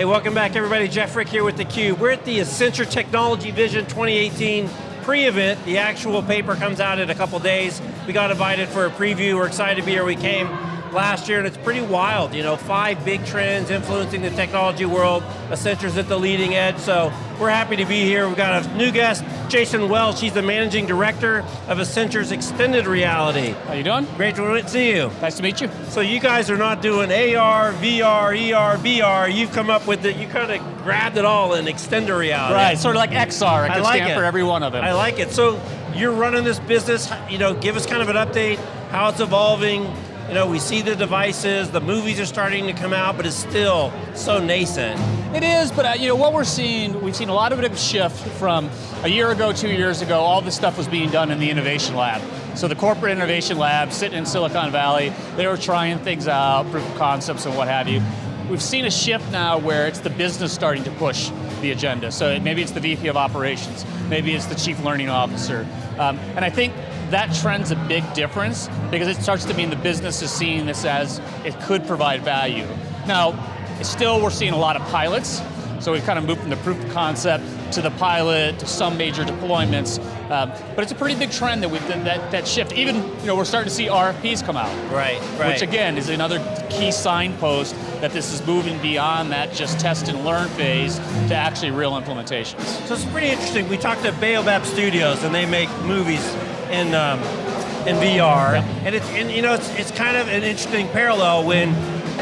Hey, welcome back everybody. Jeff Frick here with theCUBE. We're at the Accenture Technology Vision 2018 pre-event. The actual paper comes out in a couple days. We got invited for a preview. We're excited to be here. We came last year, and it's pretty wild. You know, five big trends influencing the technology world. Accenture's at the leading edge, so we're happy to be here. We've got a new guest, Jason Welsh. She's the Managing Director of Accenture's Extended Reality. How you doing? Great to see you. Nice to meet you. So you guys are not doing AR, VR, ER, VR. You've come up with it, you kind of grabbed it all in extended reality. Right, sort of like XR. It I can like stand it. for every one of them. I like it. So you're running this business, you know, give us kind of an update, how it's evolving. You know, we see the devices, the movies are starting to come out, but it's still so nascent. It is, but uh, you know what we're seeing, we've seen a lot of it shift from a year ago, two years ago, all this stuff was being done in the innovation lab. So the corporate innovation lab, sitting in Silicon Valley, they were trying things out, proof of concepts and what have you. We've seen a shift now where it's the business starting to push the agenda. So maybe it's the VP of operations, maybe it's the chief learning officer. Um, and I think that trend's a big difference because it starts to mean the business is seeing this as it could provide value. Now, still we're seeing a lot of pilots, so we've kind of moved from the proof of concept to the pilot, to some major deployments. Um, but it's a pretty big trend that, we've, that, that shift. Even, you know, we're starting to see RFPs come out. Right, right. Which again, is another key signpost that this is moving beyond that just test and learn phase to actually real implementations. So it's pretty interesting. We talked to Baobab Studios and they make movies in um, in VR. Yep. And it's and you know it's it's kind of an interesting parallel when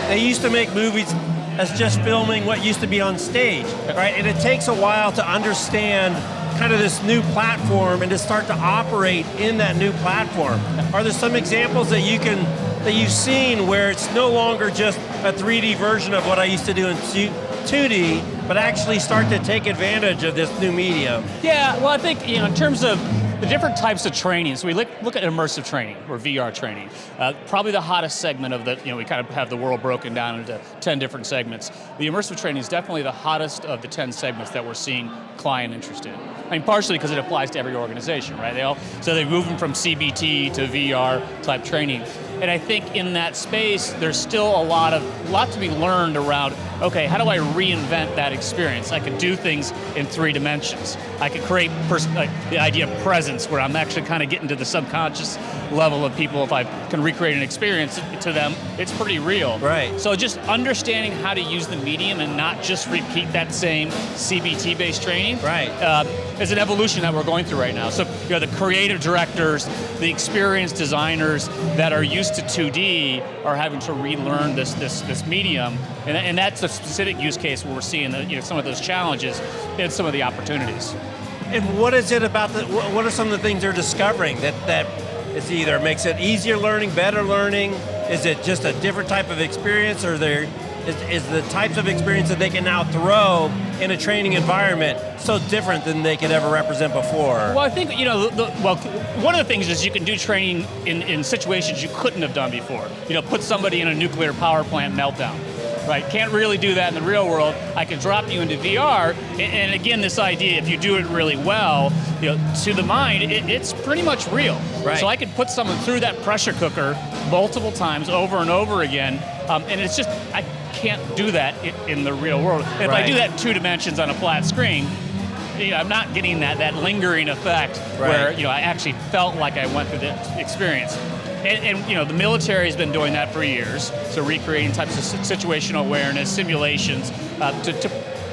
they used to make movies as just filming what used to be on stage, right? And it takes a while to understand kind of this new platform and to start to operate in that new platform. Are there some examples that you can that you've seen where it's no longer just a 3D version of what I used to do in 2D, but actually start to take advantage of this new medium? Yeah, well I think, you know, in terms of the different types of training, so we look, look at immersive training, or VR training. Uh, probably the hottest segment of the, you know, we kind of have the world broken down into 10 different segments. The immersive training is definitely the hottest of the 10 segments that we're seeing client interest in. I mean, partially because it applies to every organization, right? They all, so they're moving from CBT to VR type training. And I think in that space, there's still a lot of, a lot to be learned around, okay, how do I reinvent that experience? I could do things in three dimensions. I could create like, the idea of presence, where I'm actually kind of getting to the subconscious level of people. If I can recreate an experience to them, it's pretty real. Right. So just understanding how to use the medium and not just repeat that same CBT-based training. Right. Uh, is an evolution that we're going through right now. So you know, the creative directors, the experienced designers that are used to 2D are having to relearn this this this medium, and, and that's a specific use case where we're seeing the, you know, some of those challenges and some of the opportunities. And what is it about the, what are some of the things they're discovering that, that it's either makes it easier learning, better learning, is it just a different type of experience, or there is, is the types of experience that they can now throw in a training environment so different than they could ever represent before? Well, I think, you know, the, well, one of the things is you can do training in, in situations you couldn't have done before. You know, put somebody in a nuclear power plant meltdown. Right, can't really do that in the real world. I can drop you into VR, and, and again, this idea, if you do it really well, you know, to the mind, it, it's pretty much real. Right. So I could put someone through that pressure cooker multiple times over and over again, um, and it's just, I can't do that in, in the real world. If Right. I do that in two dimensions on a flat screen, you know, I'm not getting that, that lingering effect Right. where you know, I actually felt like I went through the experience. And, and you know, the military has been doing that for years, so recreating types of situational awareness, simulations, uh, to, to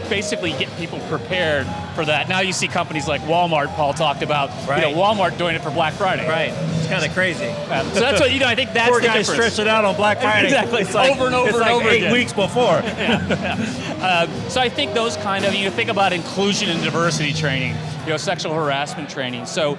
basically get people prepared for that. Now you see companies like Walmart, Paul talked about, Right. you know, Walmart doing it for Black Friday. Right, it's kind of crazy. Um, so that's what, you know, I think that's Poor the guys difference. stretch it out on Black Friday. Exactly, It's like, over and over and like over eight again. weeks before. Uh, so I think those kind of, you think about inclusion and diversity training, you know, sexual harassment training. So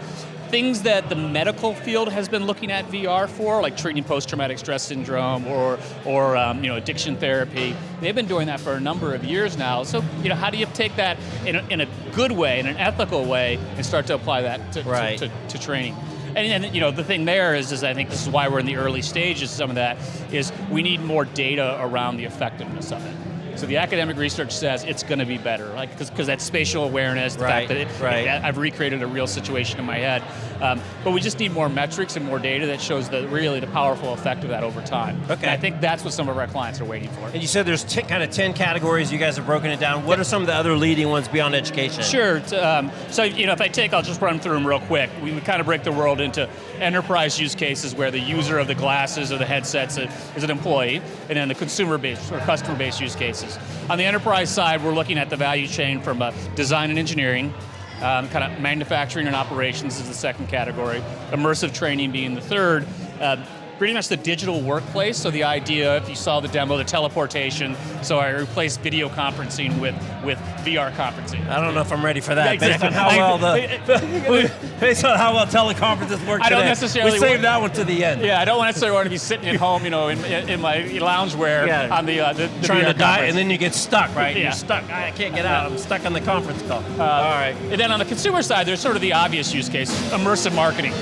things that the medical field has been looking at VR for, like treating post-traumatic stress syndrome or, or um, you know, addiction therapy, they've been doing that for a number of years now. So, you know, how do you take that in a, in a good way, in an ethical way, and start to apply that to, to- Right. to, to training? And, and you know, the thing there is, is I think this is why we're in the early stages of some of that, is we need more data around the effectiveness of it. So the academic research says it's going to be better, like because that spatial awareness, the Right, fact that it, right. I've recreated a real situation in my head. Um, but we just need more metrics and more data that shows the really the powerful effect of that over time. Okay. And I think that's what some of our clients are waiting for. And you said there's kind of 10 categories, you guys have broken it down. What are some of the other leading ones beyond education? Sure. Um, so you know, if I take, I'll just run through them real quick. We, we kind of break the world into enterprise use cases where the user of the glasses or the headsets is an employee, and then the consumer-based or customer-based use cases. On the enterprise side, we're looking at the value chain from uh, design and engineering, um, kind of manufacturing and operations is the second category, immersive training being the third. Uh, pretty much the digital workplace, so the idea, if you saw the demo, the teleportation, so I replaced video conferencing with, with VR conferencing. I don't know if I'm ready for that. Exactly. Based on how well the based on how well teleconferences work I don't today. necessarily We saved that one to the end. Yeah, I don't necessarily want to be sitting at home, you know, in, in my loungewear Yeah. on the, uh, the, the Trying VR to die, and then you get stuck, right? Yeah. You're stuck. I can't get out. I'm stuck on the conference call. All right. And then on the consumer side, there's sort of the obvious use case, immersive marketing,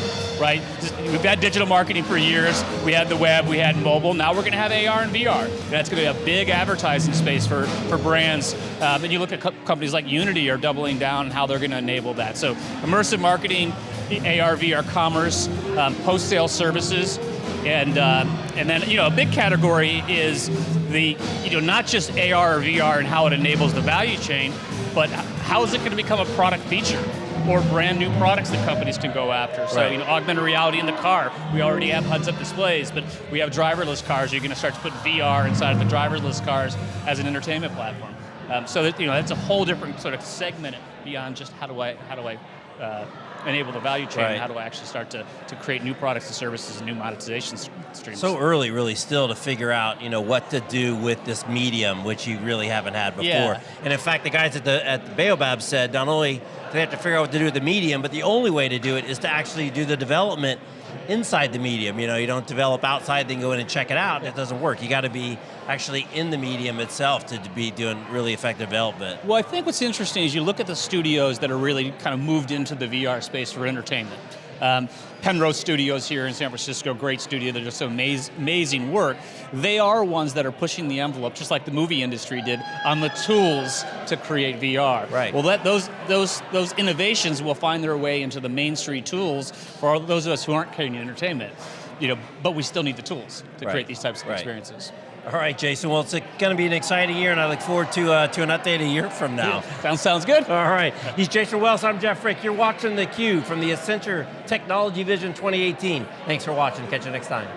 right? We've had digital marketing for years. We had the web, we had mobile. Now we're going to have AR and VR. That's going to be a big advertising space for, for brands. Um, and you look at co- companies like Unity are doubling down on how they're going to enable that. So immersive marketing, AR, VR commerce, um, post-sale services, and uh, and then you know a big category is the you know not just AR or VR and how it enables the value chain, but how is it going to become a product feature or brand new products that companies can go after? So Right. you know augmented reality in the car. We already have heads-up displays, but we have driverless cars. You're going to start to put VR inside of the driverless cars as an entertainment platform. Um, so that you know that's a whole different sort of segment beyond just how do I how do I uh, enable the value chain? Right. How do I actually start to, to create new products and services and new monetization streams? So early, really, still to figure out, you know, what to do with this medium, which you really haven't had before. Yeah. And in fact, the guys at the at the Baobab said not only do they have to figure out what to do with the medium, but the only way to do it is to actually do the development inside the medium. You know, you don't develop outside, then go in and check it out. It doesn't work. You got to be actually in the medium itself to be doing really effective development. Well, I think what's interesting is you look at the studios that are really kind of moved into the VR space for entertainment. Um, Penrose Studios here in San Francisco, great studio, they're just amaz- amazing work. They are ones that are pushing the envelope, just like the movie industry did, on the tools to create VR. Right. Well, that, those, those, those innovations will find their way into the mainstream tools for all those of us who aren't creating entertainment. You know, but we still need the tools to Right. create these types of Right. experiences. All right, Jason. Well, it's going to be an exciting year, and I look forward to uh, to an update a year from now. Sounds, sounds good? All right. He's Jason Wells. I'm Jeff Frick. You're watching theCUBE from the Accenture Technology Vision 2018. Thanks for watching. Catch you next time.